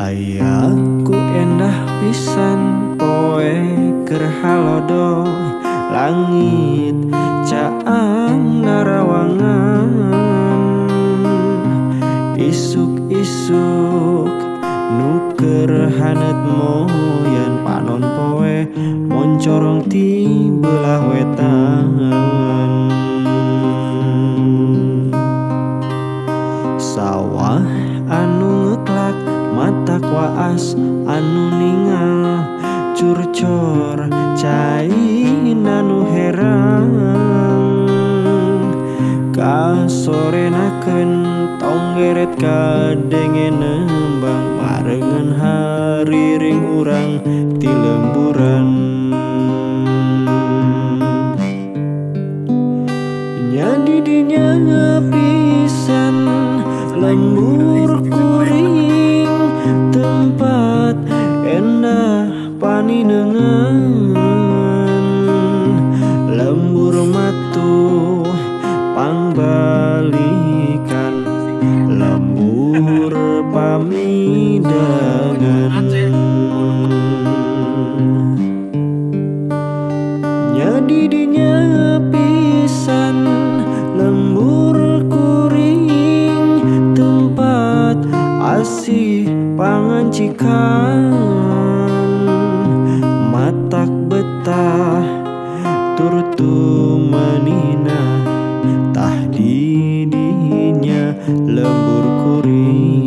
Ayahku endah pisan poe kerhalodo langit caang narawangan. Isuk-isuk nuker hanet moyan panon poe moncorong ti belah wetan. Kuas anu ningal curcor cai anu herang. Kasorenakeun tonggeret kadenge nembang parengan hari ring urang ti lemburan. Nyadi dinya pisan lembur kuring pamidangan Nyadi dinya pisan lembur kuring tempat asih pangancikan. Matak betah turtu manina tah didinya lembur kuring